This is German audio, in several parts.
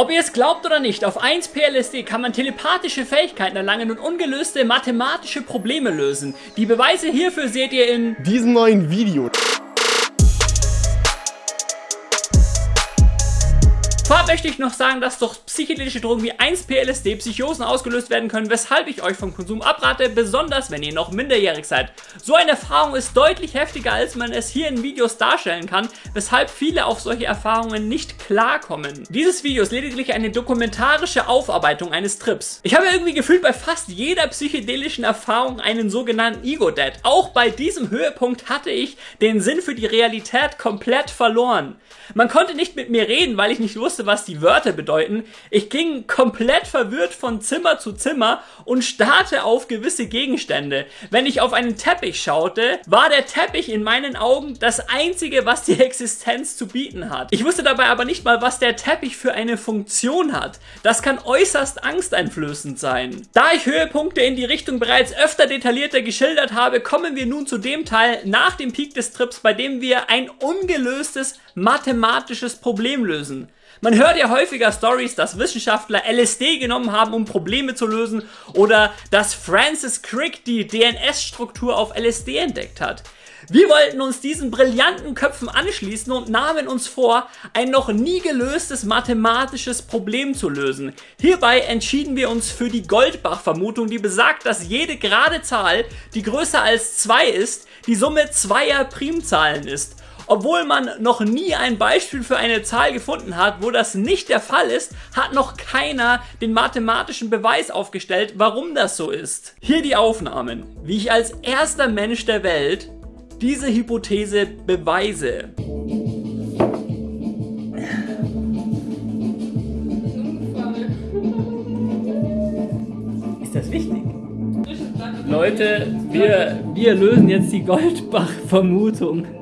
Ob ihr es glaubt oder nicht, auf 1 PLSD kann man telepathische Fähigkeiten erlangen und ungelöste mathematische Probleme lösen. Die Beweise hierfür seht ihr in diesem neuen Video. Möchte ich noch sagen, dass durch psychedelische Drogen wie 1-PLSD Psychosen ausgelöst werden können, weshalb ich euch vom Konsum abrate, besonders wenn ihr noch minderjährig seid. So eine Erfahrung ist deutlich heftiger, als man es hier in Videos darstellen kann, weshalb viele auf solche Erfahrungen nicht klarkommen. Dieses Video ist lediglich eine dokumentarische Aufarbeitung eines Trips. Ich habe irgendwie gefühlt bei fast jeder psychedelischen Erfahrung einen sogenannten Ego-Dead. Auch bei diesem Höhepunkt hatte ich den Sinn für die Realität komplett verloren. Man konnte nicht mit mir reden, weil ich nicht wusste, wusste, was die Wörter bedeuten. Ich ging komplett verwirrt von Zimmer zu Zimmer und starrte auf gewisse Gegenstände. Wenn ich auf einen Teppich schaute, war der Teppich in meinen Augen das einzige, was die Existenz zu bieten hat. Ich wusste dabei aber nicht mal, was der Teppich für eine Funktion hat. Das kann äußerst angsteinflößend sein. Da ich Höhepunkte in die Richtung bereits öfter detaillierter geschildert habe, kommen wir nun zu dem Teil nach dem Peak des Trips, bei dem wir ein ungelöstes mathematisches Problem lösen. Man hört ja häufiger Stories, dass Wissenschaftler LSD genommen haben, um Probleme zu lösen oder dass Francis Crick die DNS-Struktur auf LSD entdeckt hat. Wir wollten uns diesen brillanten Köpfen anschließen und nahmen uns vor, ein noch nie gelöstes mathematisches Problem zu lösen. Hierbei entschieden wir uns für die Goldbach-Vermutung, die besagt, dass jede gerade Zahl, die größer als 2 ist, die Summe zweier Primzahlen ist. Obwohl man noch nie ein Beispiel für eine Zahl gefunden hat, wo das nicht der Fall ist, hat noch keiner den mathematischen Beweis aufgestellt, warum das so ist. Hier die Aufnahmen, wie ich als erster Mensch der Welt diese Hypothese beweise. Ist das wichtig? Leute, wir, wir lösen jetzt die Goldbach-Vermutung.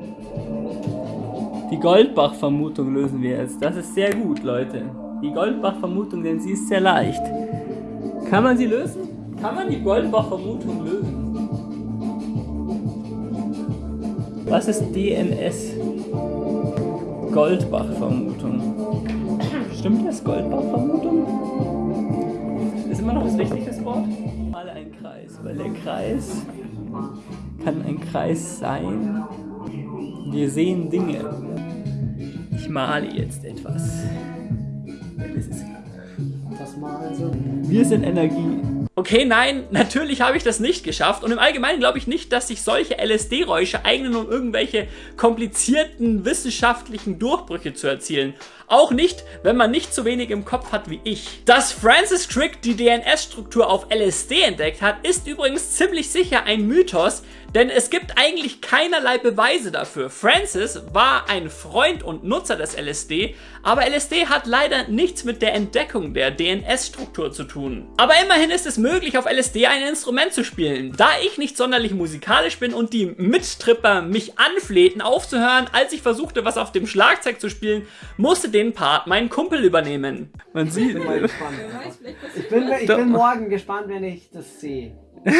Die Goldbach-Vermutung lösen wir jetzt. Das ist sehr gut, Leute. Die Goldbach-Vermutung, denn sie ist sehr leicht. Kann man sie lösen? Kann man die Goldbach-Vermutung lösen? Was ist DNS? Goldbach-Vermutung. Stimmt das? Goldbach-Vermutung? Ist immer noch das richtige Wort? Mal ein Kreis, weil der Kreis kann ein Kreis sein. Wir sehen Dinge. Ich male jetzt etwas. Wir sind Energie. Okay, nein, natürlich habe ich das nicht geschafft und im Allgemeinen glaube ich nicht, dass sich solche LSD-Räusche eignen, um irgendwelche komplizierten wissenschaftlichen Durchbrüche zu erzielen. Auch nicht, wenn man nicht so wenig im Kopf hat wie ich. Dass Francis Crick die DNS-Struktur auf LSD entdeckt hat, ist übrigens ziemlich sicher ein Mythos, denn es gibt eigentlich keinerlei Beweise dafür. Francis war ein Freund und Nutzer des LSD, aber LSD hat leider nichts mit der Entdeckung der DNS-Struktur zu tun. Aber immerhin ist es möglich, auf LSD ein Instrument zu spielen. Da ich nicht sonderlich musikalisch bin und die Mittripper mich anflehten aufzuhören, als ich versuchte, was auf dem Schlagzeug zu spielen, musste den Part mein Kumpel übernehmen. Man sieht... Ich bin, ich bin, ich bin morgen gespannt, wenn ich das sehe.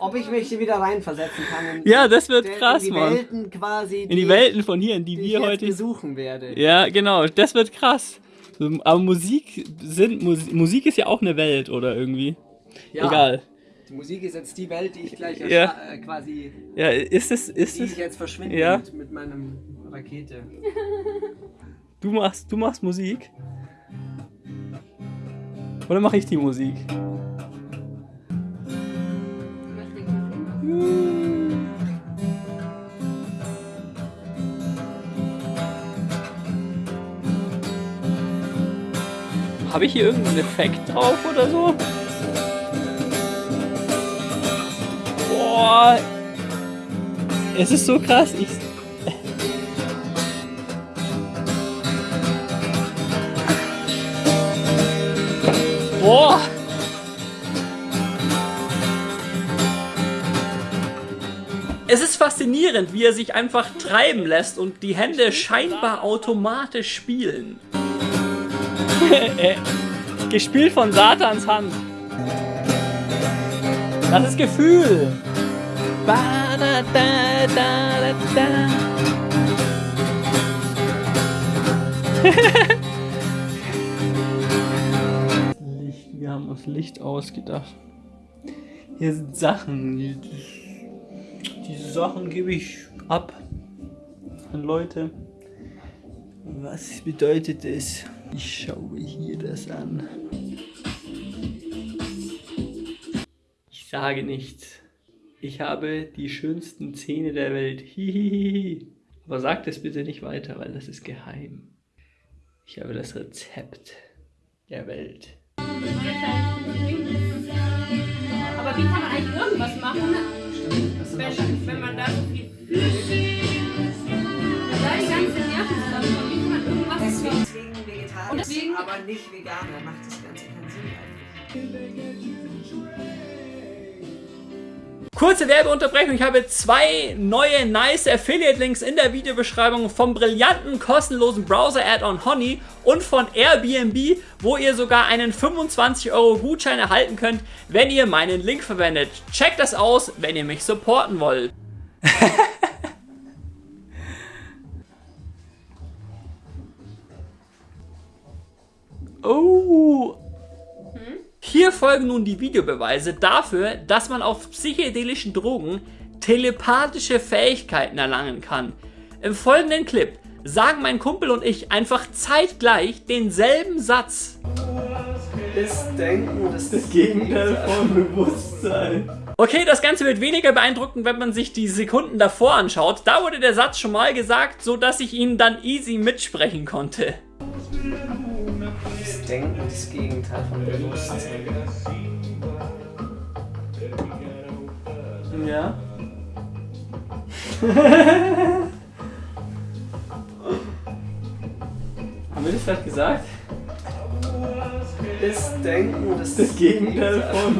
Ob ich mich wieder reinversetzen kann. ja, das wird krass, in die Mann. Welten quasi. In die Welten von hier, in die, die wir ich heute besuchen werde. Ja, genau, das wird krass. Aber Musik sind Musik, Musik ist ja auch eine Welt oder irgendwie. Ja. Egal. Die Musik ist jetzt die Welt, die ich gleich Ja. äh, quasi. Ja, ist es ist die es ich jetzt verschwinde Ja. mit, mit meinem Rakete. du machst du machst Musik? Oder mache ich die Musik? Habe ich hier irgendeinen Effekt drauf oder so? Boah. Es ist so krass. Ich. Boah. Es ist faszinierend, wie er sich einfach treiben lässt und die Hände scheinbar automatisch spielen. Gespielt von Satans Hand. Das ist Gefühl. Ba, da, da, da, da. Licht, wir haben uns Licht ausgedacht. Hier sind Sachen. Diese Sachen gebe ich ab an Leute. Was bedeutet es? Ich schaue hier das an. Ich sage nichts. Ich habe die schönsten Zähne der Welt. Hihihi. Aber sagt es bitte nicht weiter, weil das ist geheim. Ich habe das Rezept der Welt. Aber wie kann man eigentlich irgendwas machen, wenn, wenn man da so viel da die ganze Nerven wie kann man irgendwas Deswegen vegetarisch, aber nicht vegan. Dann macht das Ganze keinen Sinn eigentlich. Kurze Werbeunterbrechung. Ich habe zwei neue nice Affiliate-Links in der Videobeschreibung vom brillanten kostenlosen Browser-Add-on Honey und von Airbnb, wo ihr sogar einen 25 Euro Gutschein erhalten könnt, wenn ihr meinen Link verwendet. Checkt das aus, wenn ihr mich supporten wollt. oh, hier folgen nun die Videobeweise dafür, dass man auf psychedelischen Drogen telepathische Fähigkeiten erlangen kann. Im folgenden Clip sagen mein Kumpel und ich einfach zeitgleich denselben Satz. Ist Denken das, von Bewusstsein. Okay, das Ganze wird weniger beeindruckend, wenn man sich die Sekunden davor anschaut. Da wurde der Satz schon mal gesagt, so dass ich ihn dann easy mitsprechen konnte. Denken das Gegenteil von Bewusstsein. Ja. Haben wir das gerade gesagt? Ist Denken das,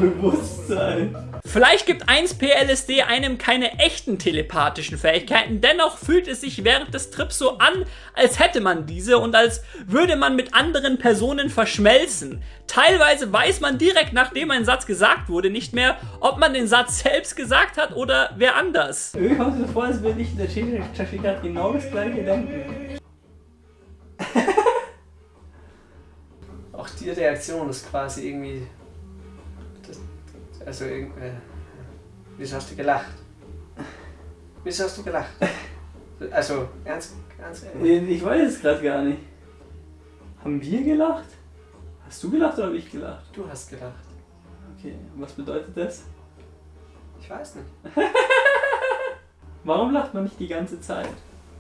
Bewusstsein. Vielleicht gibt 1P-LSD einem keine echten telepathischen Fähigkeiten, dennoch fühlt es sich während des Trips so an, als hätte man diese und als würde man mit anderen Personen verschmelzen. Teilweise weiß man direkt nachdem ein Satz gesagt wurde nicht mehr, ob man den Satz selbst gesagt hat oder wer anders. Irgendwie kommt es mir vor, als würde ich in der Chefie gerade genau das gleiche denken. Auch die Reaktion ist quasi irgendwie. Also irgendwie. Wieso hast du gelacht? Wieso hast du gelacht? Also, ernst, ernst. Ich weiß es gerade gar nicht. Haben wir gelacht? Hast du gelacht oder habe ich gelacht? Du hast gelacht. Okay, was bedeutet das? Ich weiß nicht. Warum lacht man nicht die ganze Zeit?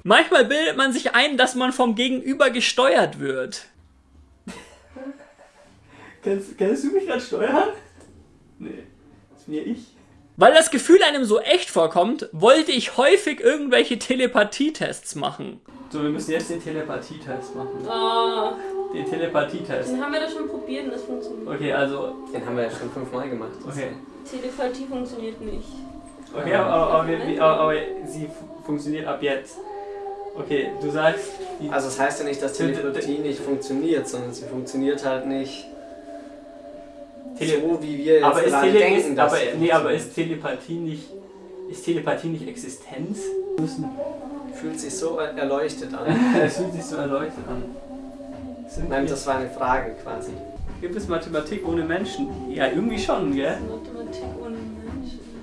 Manchmal bildet man sich ein, dass man vom Gegenüber gesteuert wird. kannst, kannst du mich gerade steuern? Nee, das bin ja ich. Weil das Gefühl einem so echt vorkommt, wollte ich häufig irgendwelche Telepathietests machen. So, wir müssen jetzt den Telepathietest machen. Oh, Den Telepathietest. den haben wir doch schon probiert und das funktioniert. Okay, also, Den haben wir ja schon fünfmal gemacht. okay. Telepathie funktioniert nicht. Okay, aber, aber, aber, wir- aber, aber sie fu- funktioniert ab jetzt. Okay, du sagst. Also, das heißt ja nicht, dass Telepathie nicht funktioniert, sondern sie funktioniert halt nicht Tele- so, wie wir jetzt aber, ist Tele denken, ist, dass aber, nee, aber ist Telepathie nicht. Ist Telepathie nicht Existenz? Fühlt sich so erleuchtet an. Es fühlt sich so erleuchtet an. Sind Nein, wir- das war eine Frage quasi. Gibt es Mathematik ohne Menschen? Ja, irgendwie schon, gell?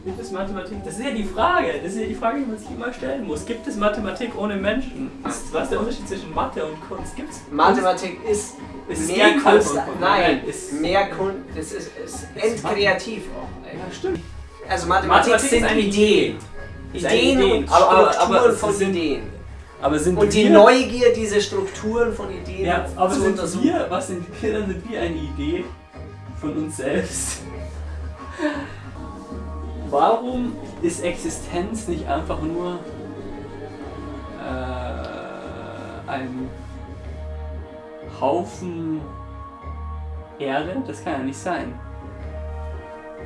Gibt es Mathematik? Das ist ja die Frage. Das ist ja die Frage, die man sich immer stellen muss. Gibt es Mathematik ohne Menschen? Was ist der Unterschied zwischen Mathe und Kunst? Gibt's Mathematik ist Es ist mehr Kunst. Kunst. Nein, ist- mehr Kunst. Es ist, ist endkreativ auch. Ja, stimmt. Also Mathematik, Mathematik sind Ideen. Eine Ideen Idee. und Aber- Strukturen aber von sind- Ideen. Aber sind Und die Neugier, diese Strukturen von Ideen Ja, aber zu sind untersuchen. wir, was sind wir, dann sind wir eine Idee von uns selbst. Warum ist Existenz nicht einfach nur äh, ein Haufen Erde? Das kann ja nicht sein.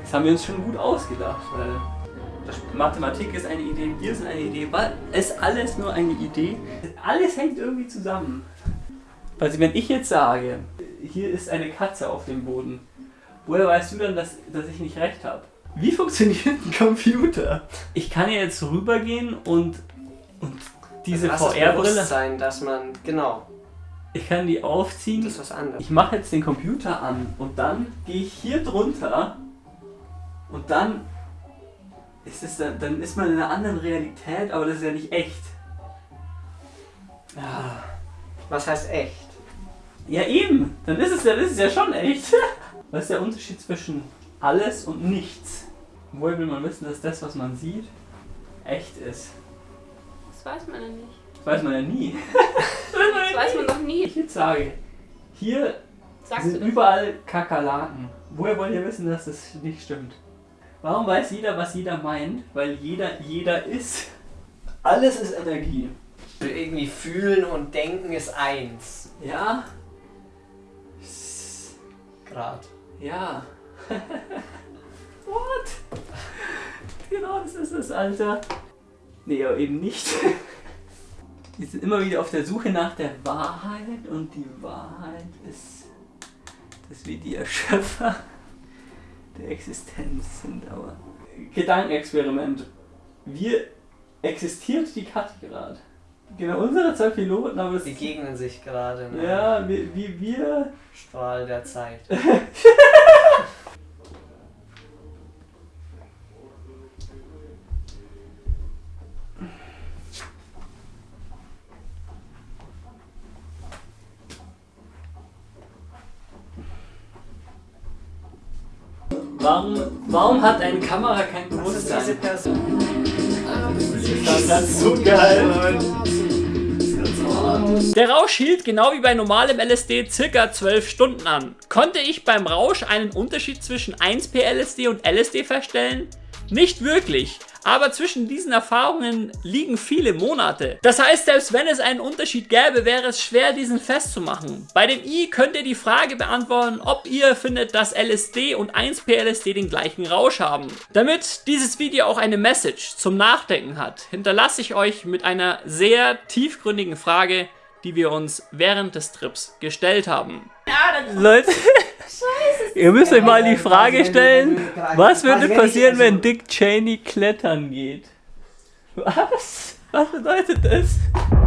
Das haben wir uns schon gut ausgedacht, weil Mathematik ist eine Idee, wir sind eine Idee, weil ist alles nur eine Idee. Alles hängt irgendwie zusammen. Also wenn ich jetzt sage, hier ist eine Katze auf dem Boden, woher weißt du dann, dass, dass ich nicht recht habe? Wie funktioniert ein Computer? Ich kann ja jetzt rübergehen und, und diese Also VR-Brille. Bewusstsein, dass man, genau. Ich kann die aufziehen. Das ist was anderes. Ich mache jetzt den Computer an und dann gehe ich hier drunter und dann ist es dann, dann ist man in einer anderen Realität, aber das ist ja nicht echt. Ja. Was heißt echt? Ja eben, dann ist es ja, das ist ja schon echt. Was ist der Unterschied zwischen alles und nichts? Woher will man wissen, dass das, was man sieht, echt ist? Das weiß man ja nicht. Das weiß man ja nie. Das weiß man doch nie. Ich jetzt sage, hier Sagst sind überall Kakerlaken. Woher wollt ihr wissen, dass das nicht stimmt? Warum weiß jeder, was jeder meint? Weil jeder jeder ist. Alles ist Energie. Irgendwie fühlen und denken ist eins. Ja? Grad. Ja. What? Genau, das ist es, Alter. Nee, aber eben nicht. Wir sind immer wieder auf der Suche nach der Wahrheit und die Wahrheit ist, dass wir die Erschöpfer der Existenz sind. Aber Gedankenexperiment. Wir existiert die Karte gerade. Genau, unsere zwei Piloten, aber es Begegnen sich gerade. Ne? ja, wie wir Strahl der Zeit. Warum, warum hat eine Kamera kein Was ist diese Bewusstsein? Person? Das ist so geil. Der Rausch hielt genau wie bei normalem LSD circa 12 Stunden an. Konnte ich beim Rausch einen Unterschied zwischen 1P-LSD und LSD feststellen? Nicht wirklich. Aber zwischen diesen Erfahrungen liegen viele Monate. Das heißt, selbst wenn es einen Unterschied gäbe, wäre es schwer, diesen festzumachen. Bei dem I könnt ihr die Frage beantworten, ob ihr findet, dass LSD und 1P-LSD den gleichen Rausch haben. Damit dieses Video auch eine Message zum Nachdenken hat, hinterlasse ich euch mit einer sehr tiefgründigen Frage, die wir uns während des Trips gestellt haben. Leute, ihr müsst euch mal die Frage stellen, was würde passieren, wenn Dick Cheney klettern geht? Was? Was bedeutet das?